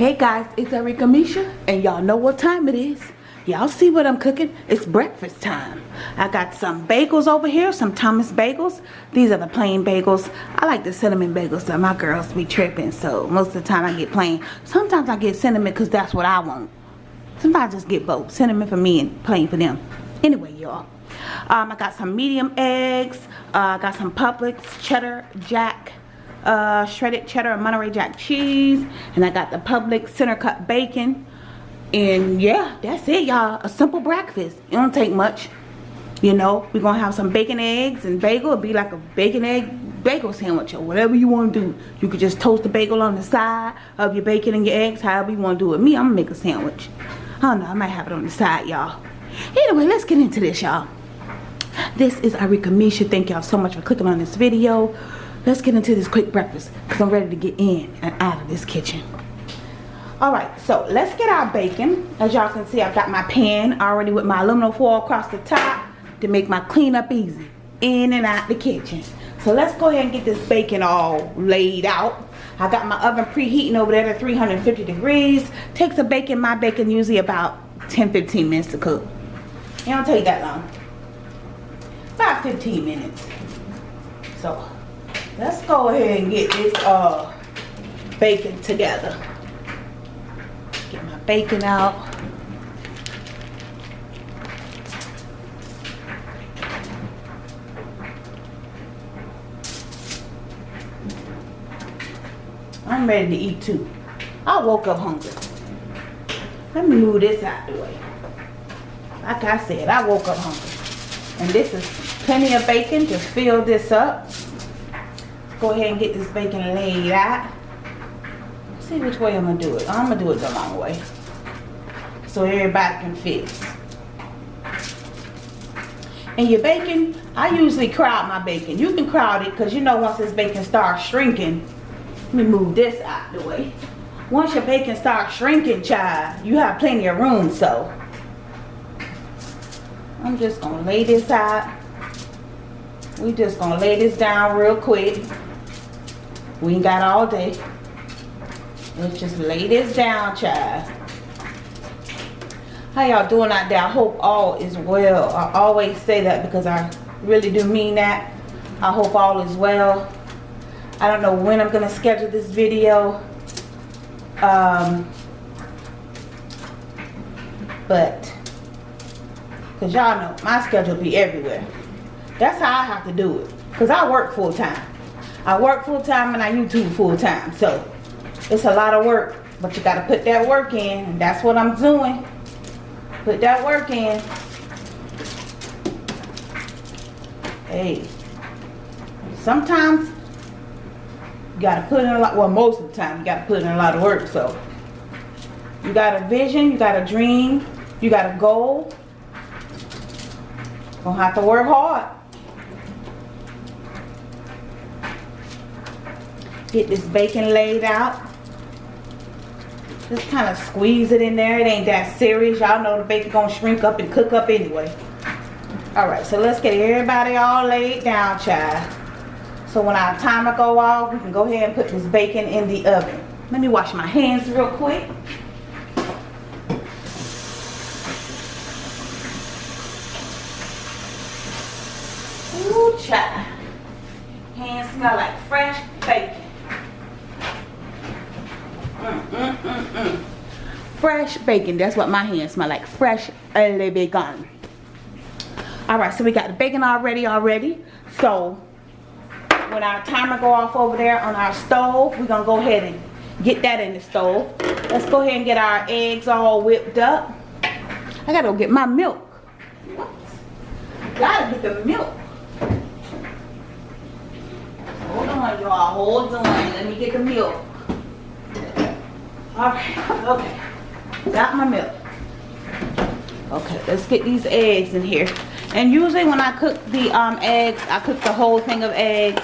Hey guys, it's Erika Misha, and y'all know what time it is. Y'all see what I'm cooking? It's breakfast time. I got some bagels over here, some Thomas bagels. These are the plain bagels. I like the cinnamon bagels, so my girls be tripping, so most of the time I get plain. Sometimes I get cinnamon because that's what I want. Sometimes I just get both, cinnamon for me and plain for them. Anyway, y'all. Um, I got some medium eggs. Uh, I got some Publix cheddar jack uh, shredded cheddar and Monterey Jack cheese. And I got the Publix center cut bacon. And yeah, that's it, y'all. A simple breakfast. It don't take much. You know, we're going to have some bacon, eggs, and bagel. It'll be like a bacon, egg, bagel sandwich or whatever you want to do. You could just toast the bagel on the side of your bacon and your eggs, however you want to do it. Me, I'm going to make a sandwich. I don't know. I might have it on the side, y'all. Anyway, let's get into this, y'all. This is Arika Misha. Thank y'all so much for clicking on this video let's get into this quick breakfast because I'm ready to get in and out of this kitchen. Alright, so let's get our bacon. As y'all can see, I've got my pan already with my aluminum foil across the top to make my cleanup easy. In and out the kitchen. So let's go ahead and get this bacon all laid out. I got my oven preheating over there to 350 degrees. Takes a bacon, my bacon usually about 10-15 minutes to cook. It don't take that long. About 15 minutes. So let's go ahead and get this uh bacon together. Get my bacon out. I'm ready to eat too. I woke up hungry. Let me move this out the way. Like I said I woke up hungry. And this is plenty of bacon to fill this up go ahead and get this bacon laid out. See which way I'm gonna do it. I'm gonna do it the long way. So everybody can fit. And your bacon, I usually crowd my bacon. You can crowd it because you know once this bacon starts shrinking, let me move this out the way. Once your bacon starts shrinking, child, you have plenty of room, so. I'm just gonna lay this out. We just gonna lay this down real quick. We ain't got all day. Let's just lay this down, child. How y'all doing out there? I hope all is well. I always say that because I really do mean that. I hope all is well. I don't know when I'm going to schedule this video. Um, but, because y'all know, my schedule be everywhere. That's how I have to do it. Because I work full time. I work full time and I YouTube full time. So it's a lot of work. But you got to put that work in. And that's what I'm doing. Put that work in. Hey. Sometimes you got to put in a lot. Well, most of the time you got to put in a lot of work. So you got a vision. You got a dream. You got a goal. Gonna have to work hard. Get this bacon laid out. Just kind of squeeze it in there. It ain't that serious. Y'all know the bacon gonna shrink up and cook up anyway. Alright, so let's get everybody all laid down, child. So when our timer go off, we can go ahead and put this bacon in the oven. Let me wash my hands real quick. Ooh, child. Hands smell like fresh bacon. Fresh bacon. That's what my hands smell like. Fresh bacon. All right so we got the bacon already already. So when our timer go off over there on our stove we're gonna go ahead and get that in the stove. Let's go ahead and get our eggs all whipped up. I gotta go get my milk. What gotta get the milk. Hold on y'all. Hold on. Let me get the milk. All right okay got my milk. Okay let's get these eggs in here. And usually when I cook the um, eggs I cook the whole thing of eggs.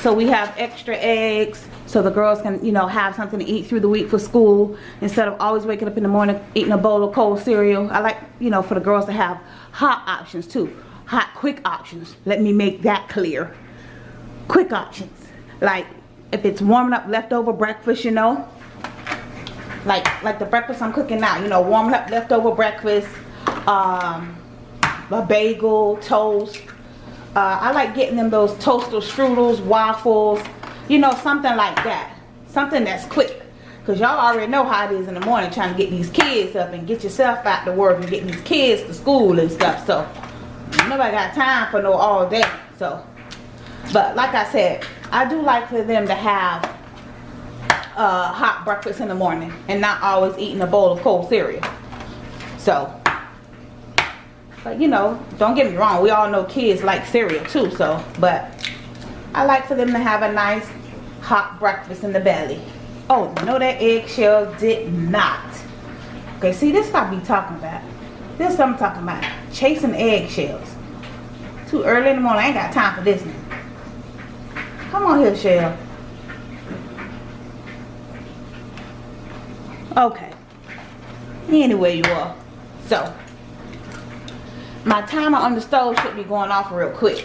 So we have extra eggs so the girls can you know have something to eat through the week for school. Instead of always waking up in the morning eating a bowl of cold cereal I like you know for the girls to have hot options too. Hot quick options. Let me make that clear. Quick options. Like if it's warming up leftover breakfast you know like like the breakfast I'm cooking now. You know, warming up leftover breakfast, um, a bagel, toast. Uh, I like getting them those toaster strudels, waffles, you know, something like that. Something that's quick. Because y'all already know how it is in the morning trying to get these kids up and get yourself out to work and getting these kids to school and stuff. So, nobody got time for no all day. So, but like I said, I do like for them to have uh, hot breakfast in the morning and not always eating a bowl of cold cereal. So, but you know, don't get me wrong. We all know kids like cereal too. So, but I like for them to have a nice hot breakfast in the belly. Oh, no that eggshell did not. Okay, see this I be talking about. This I'm talking about. Chasing eggshells. Too early in the morning. I ain't got time for this one. Come on here, Shell. Okay. Anyway, you are. So, my timer on the stove should be going off real quick.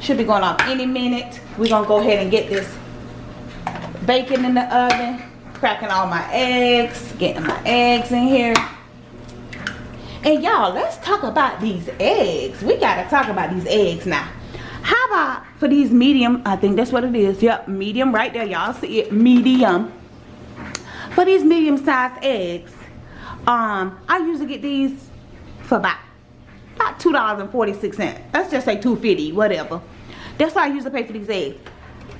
Should be going off any minute. We're going to go ahead and get this bacon in the oven. Cracking all my eggs. Getting my eggs in here. And y'all, let's talk about these eggs. We got to talk about these eggs now. How about for these medium, I think that's what it is. Yep, medium right there. Y'all see it, medium. For these medium sized eggs, um, I usually get these for about, about $2.46. Let's just say 250 whatever. That's what I usually pay for these eggs.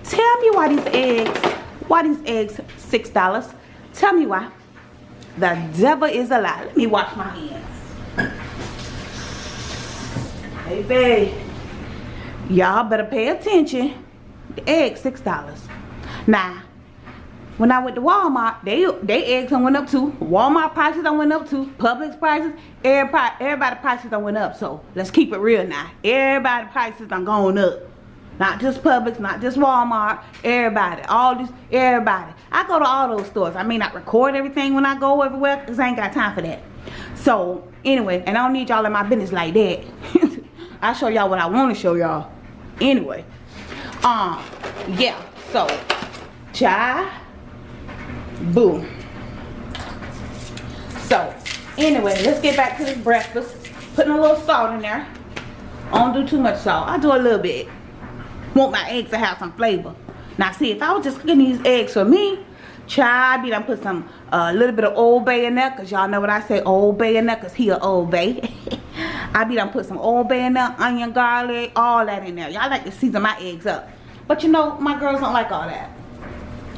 Tell me why these eggs, why these eggs $6? Tell me why. The devil is a lie. Let me wash my hands. Hey, babe. Y'all better pay attention. The egg $6. Now, when I went to Walmart, they they eggs on went up too. Walmart prices on went up too. Publix prices, everybody everybody prices on went up. So let's keep it real now. Everybody prices on going up. Not just Publix, not just Walmart, everybody. All this, everybody. I go to all those stores. I may not record everything when I go everywhere because I ain't got time for that. So, anyway, and I don't need y'all in my business like that. I show y'all what I want to show y'all. Anyway. Um, yeah. So, chai Boom. So, anyway, let's get back to this breakfast. Putting a little salt in there. I don't do too much salt. I do a little bit. Want my eggs to have some flavor. Now, see, if I was just cooking these eggs for me, try be done put some a uh, little bit of Old Bay in there, cause y'all know what I say, Old Bay in there, cause he a Old Bay. I be done put some Old Bay in there, onion, garlic, all that in there. Y'all like to season my eggs up. But you know, my girls don't like all that.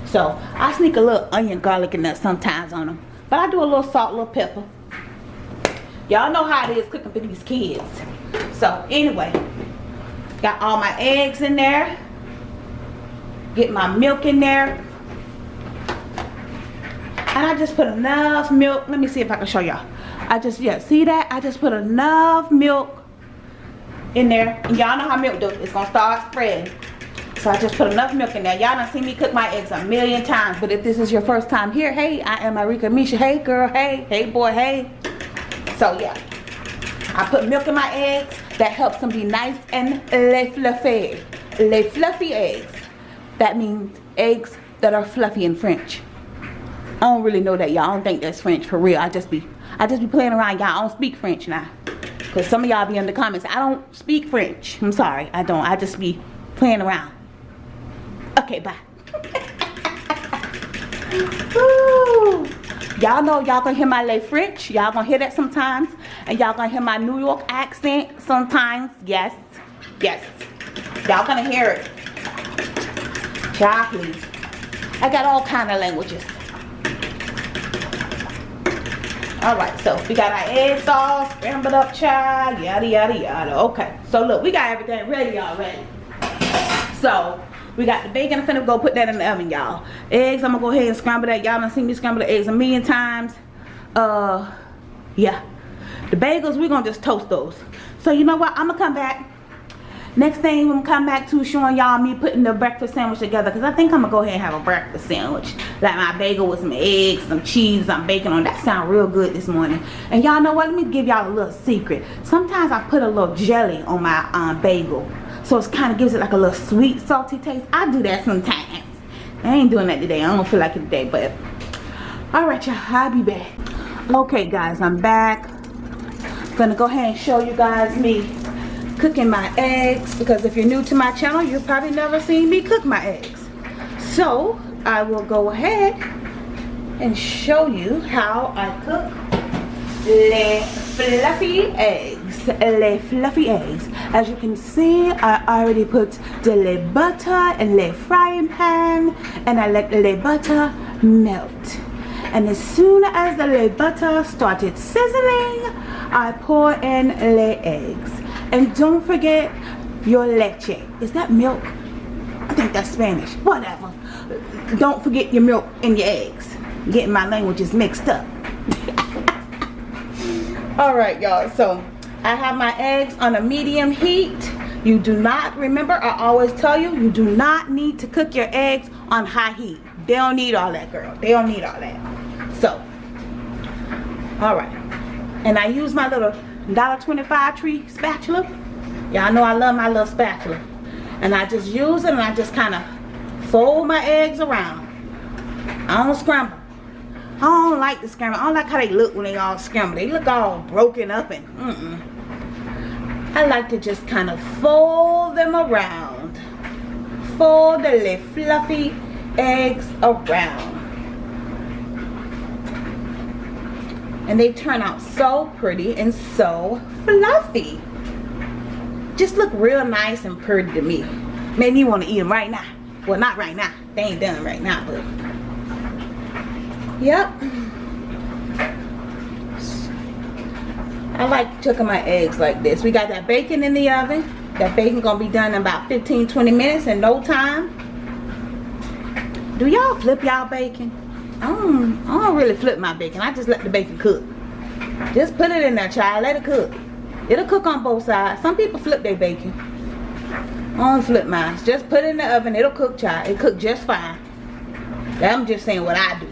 So I sneak a little onion, garlic in there sometimes on them. But I do a little salt, a little pepper. Y'all know how it is cooking for these kids. So anyway, got all my eggs in there. Get my milk in there. And I just put enough milk. Let me see if I can show y'all. I just, yeah, see that? I just put enough milk in there. And y'all know how milk does. It's going to start spreading. So I just put enough milk in there. Y'all done seen me cook my eggs a million times. But if this is your first time here, hey, I am Arika Misha. Hey, girl. Hey. Hey, boy. Hey. So, yeah. I put milk in my eggs. That helps them be nice and le fluffy. Le fluffy eggs. That means eggs that are fluffy in French. I don't really know that, y'all. I don't think that's French for real. I just be, I just be playing around, y'all. I don't speak French now. Because some of y'all be in the comments. I don't speak French. I'm sorry. I don't. I just be playing around. Okay, bye. y'all know y'all gonna hear my lay French. Y'all gonna hear that sometimes. And y'all gonna hear my New York accent sometimes. Yes. Yes. Y'all gonna hear it. Y'all. I got all kind of languages. Alright, so we got our eggs all scrambled up, child. Yada, yada, yada. Okay, so look, we got everything ready already. So, we got the bacon. I'm finna go put that in the oven, y'all. Eggs, I'm gonna go ahead and scramble that. Y'all done seen me scramble the eggs a million times. Uh, yeah. The bagels, we're gonna just toast those. So you know what? I'm gonna come back. Next thing I'm come back to showing y'all me putting the breakfast sandwich together because I think I'm gonna go ahead and have a breakfast sandwich. Like my bagel with some eggs, some cheese, some bacon on. That sound real good this morning. And y'all know what? Let me give y'all a little secret. Sometimes I put a little jelly on my um, bagel. So it kind of gives it like a little sweet, salty taste. I do that sometimes. I ain't doing that today. I don't feel like it today, but alright y'all, I'll be back. Okay guys, I'm back. Gonna go ahead and show you guys me cooking my eggs because if you're new to my channel, you've probably never seen me cook my eggs. So I will go ahead and show you how I cook le fluffy eggs. Le fluffy eggs. As you can see, I already put the le butter in the frying pan and I let the butter melt. And as soon as the le butter started sizzling, I pour in le eggs. And don't forget your leche. Is that milk? I think that's Spanish. Whatever. Don't forget your milk and your eggs. Getting my languages mixed up. Alright y'all, so I have my eggs on a medium heat. You do not, remember I always tell you, you do not need to cook your eggs on high heat. They don't need all that girl. They don't need all that. So, alright. And I use my little $1.25 tree spatula. Y'all know I love my little spatula. And I just use it and I just kind of fold my eggs around. I don't scramble. I don't like the scramble. I don't like how they look when they all scramble. They look all broken up and mm-mm. I like to just kind of fold them around. Fold the little fluffy eggs around. And they turn out so pretty and so fluffy. Just look real nice and pretty to me. Made me want to eat them right now. Well, not right now. They ain't done right now, but Yep. I like cooking my eggs like this. We got that bacon in the oven. That bacon gonna be done in about 15-20 minutes in no time. Do y'all flip y'all bacon? I don't, I don't really flip my bacon. I just let the bacon cook. Just put it in there, child. Let it cook. It'll cook on both sides. Some people flip their bacon. I don't flip mine. Just put it in the oven. It'll cook, child. It cook just fine. I'm just saying what I do.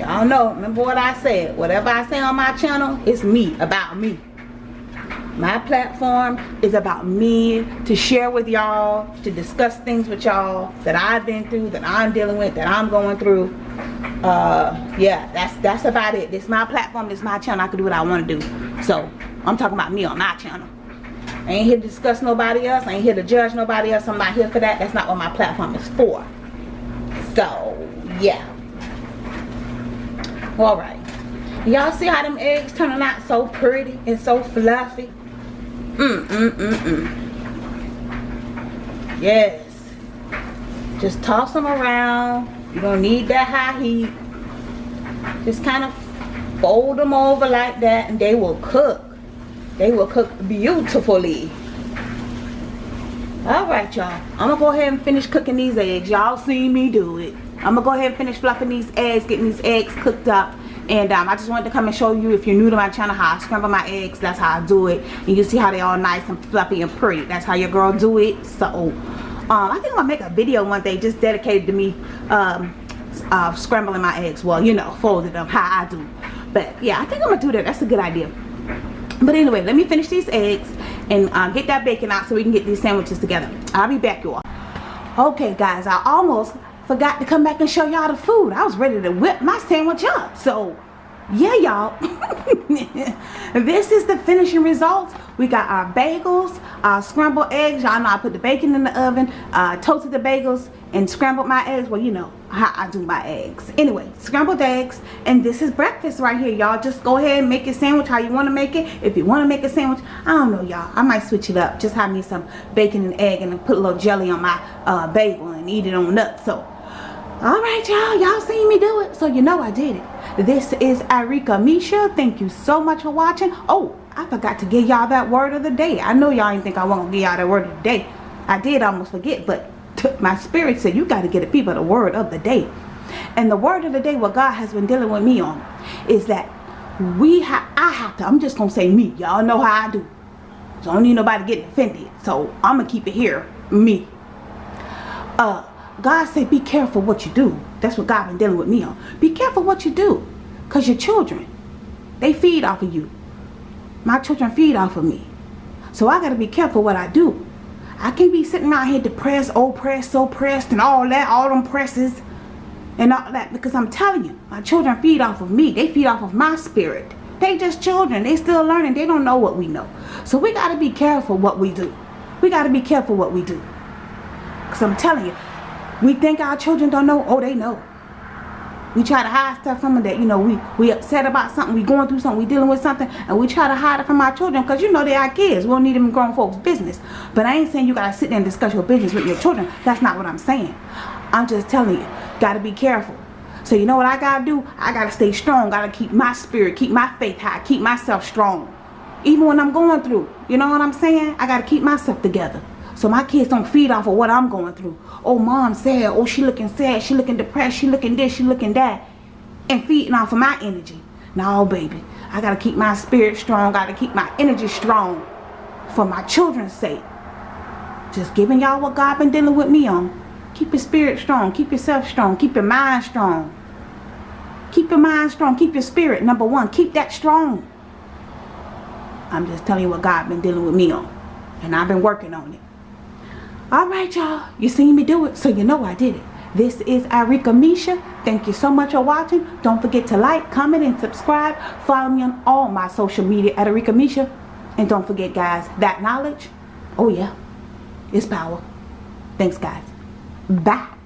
Y'all know, remember what I said. Whatever I say on my channel, it's me, about me. My platform is about me to share with y'all, to discuss things with y'all that I've been through, that I'm dealing with, that I'm going through. Uh, yeah, that's that's about it. This is my platform, this is my channel. I can do what I want to do. So, I'm talking about me on my channel. I ain't here to discuss nobody else. I ain't here to judge nobody else. I'm not here for that. That's not what my platform is for. So, yeah all right. Y'all see how them eggs turning out? So pretty and so fluffy. Mm mm mm mm. Yes. Just toss them around. You don't need that high heat. Just kind of fold them over like that and they will cook. They will cook beautifully. All right y'all. I'm gonna go ahead and finish cooking these eggs. Y'all seen me do it I'm gonna go ahead and finish fluffing these eggs, getting these eggs cooked up. And um, I just wanted to come and show you, if you're new to my channel, how I scramble my eggs. That's how I do it. And you see how they all nice and fluffy and pretty. That's how your girl do it. So, um, I think I'm gonna make a video one day just dedicated to me um, uh, scrambling my eggs. Well, you know, folding them how I do. But yeah, I think I'm gonna do that. That's a good idea. But anyway, let me finish these eggs and uh, get that bacon out so we can get these sandwiches together. I'll be back, y'all. Okay, guys, I almost forgot to come back and show y'all the food. I was ready to whip my sandwich up. So, yeah, y'all. this is the finishing results. We got our bagels, our scrambled eggs. Y'all know I put the bacon in the oven, uh, toasted the bagels, and scrambled my eggs. Well, you know how I do my eggs. Anyway, scrambled eggs. And this is breakfast right here, y'all. Just go ahead and make your sandwich how you want to make it. If you want to make a sandwich, I don't know, y'all. I might switch it up. Just have me some bacon and egg and put a little jelly on my uh, bagel and eat it on nuts. So, all right y'all. Y'all seen me do it. So you know i did it. This is Arika Misha. Thank you so much for watching. Oh i forgot to give y'all that word of the day. I know y'all didn't think i won't give y'all that word of the day. I did almost forget but my spirit said you got to get the people the word of the day. And the word of the day what god has been dealing with me on is that we have i have to i'm just gonna say me. Y'all know how i do. So i don't need nobody getting offended. So i'm gonna keep it here. Me. Uh God said be careful what you do. That's what God been dealing with me on. Be careful what you do. Because your children, they feed off of you. My children feed off of me. So I got to be careful what I do. I can't be sitting out here depressed, oppressed, so pressed, and all that, all them presses, and all that, because I'm telling you, my children feed off of me. They feed off of my spirit. They just children. They still learning. They don't know what we know. So we got to be careful what we do. We got to be careful what we do. Because I'm telling you, we think our children don't know. Oh, they know. We try to hide stuff from them that, you know, we, we upset about something, we going through something, we dealing with something, and we try to hide it from our children because, you know, they are kids. We don't need them grown folks' business. But I ain't saying you got to sit there and discuss your business with your children. That's not what I'm saying. I'm just telling you, got to be careful. So you know what I got to do? I got to stay strong. Got to keep my spirit, keep my faith high, keep myself strong. Even when I'm going through. You know what I'm saying? I got to keep myself together. So my kids don't feed off of what I'm going through. Oh, mom sad. Oh, she looking sad. She looking depressed. She looking this. She looking that. And feeding off of my energy. No, baby. I got to keep my spirit strong. got to keep my energy strong. For my children's sake. Just giving y'all what God been dealing with me on. Keep your spirit strong. Keep yourself strong. Keep your mind strong. Keep your mind strong. Keep your spirit. Number one. Keep that strong. I'm just telling you what God been dealing with me on. And I've been working on it. Alright y'all, you seen me do it, so you know I did it. This is Arika Misha. Thank you so much for watching. Don't forget to like, comment, and subscribe. Follow me on all my social media at Arika Misha. And don't forget guys, that knowledge, oh yeah, is power. Thanks guys. Bye.